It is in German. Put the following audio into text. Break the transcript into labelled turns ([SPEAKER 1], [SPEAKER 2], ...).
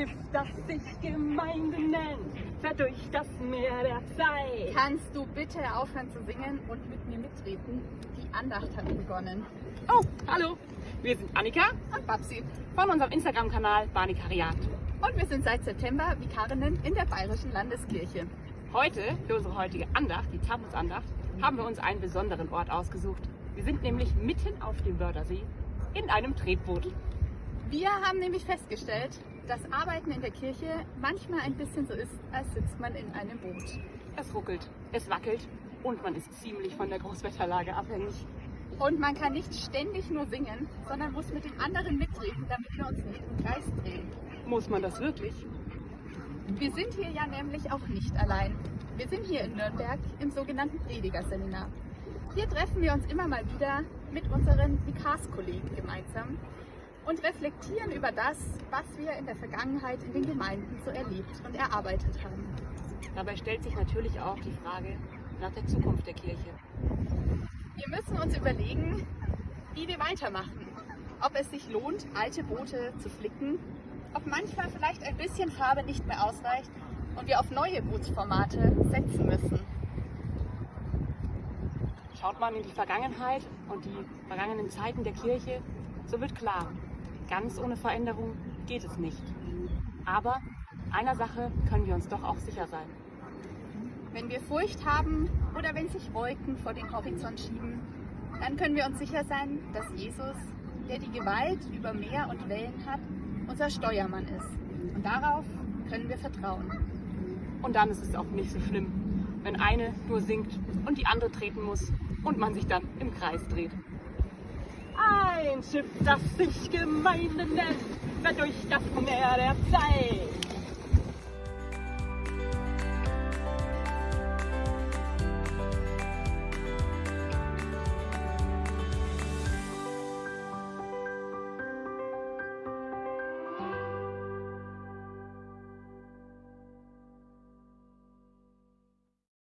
[SPEAKER 1] Schiff, das sich Gemeinde nennt, fährt durch das Meer der Zeit.
[SPEAKER 2] Kannst du bitte aufhören zu singen und mit mir mitreden? Die Andacht hat begonnen.
[SPEAKER 1] Oh, hallo. Wir sind Annika
[SPEAKER 2] Und Babsi.
[SPEAKER 1] von unserem Instagram-Kanal Banikariat.
[SPEAKER 2] Und wir sind seit September Vikarinnen in der Bayerischen Landeskirche.
[SPEAKER 1] Heute, für unsere heutige Andacht, die Tamusandacht, haben wir uns einen besonderen Ort ausgesucht. Wir sind nämlich mitten auf dem Wörthersee in einem Tretboot.
[SPEAKER 2] Wir haben nämlich festgestellt, dass Arbeiten in der Kirche manchmal ein bisschen so ist, als sitzt man in einem Boot.
[SPEAKER 1] Es ruckelt, es wackelt und man ist ziemlich von der Großwetterlage abhängig.
[SPEAKER 2] Und man kann nicht ständig nur singen, sondern muss mit den anderen mitreden, damit wir uns nicht im Kreis drehen.
[SPEAKER 1] Muss man das wirklich?
[SPEAKER 2] Wir sind hier ja nämlich auch nicht allein. Wir sind hier in Nürnberg im sogenannten Predigerseminar. Hier treffen wir uns immer mal wieder mit unseren Vikarskollegen gemeinsam und reflektieren über das, was wir in der Vergangenheit in den Gemeinden so erlebt und erarbeitet haben.
[SPEAKER 1] Dabei stellt sich natürlich auch die Frage nach der Zukunft der Kirche.
[SPEAKER 2] Wir müssen uns überlegen, wie wir weitermachen. Ob es sich lohnt, alte Boote zu flicken, ob manchmal vielleicht ein bisschen Farbe nicht mehr ausreicht und wir auf neue Bootsformate setzen müssen.
[SPEAKER 1] Schaut man in die Vergangenheit und die vergangenen Zeiten der Kirche, so wird klar, ganz ohne Veränderung geht es nicht. Aber einer Sache können wir uns doch auch sicher sein.
[SPEAKER 2] Wenn wir Furcht haben oder wenn sich Wolken vor den Horizont schieben, dann können wir uns sicher sein, dass Jesus, der die Gewalt über Meer und Wellen hat, unser Steuermann ist. Und darauf können wir vertrauen.
[SPEAKER 1] Und dann ist es auch nicht so schlimm, wenn eine nur singt und die andere treten muss und man sich dann im Kreis dreht. Ein Schiff, das sich Gemeinde nennt, fährt durch das Meer der Zeit.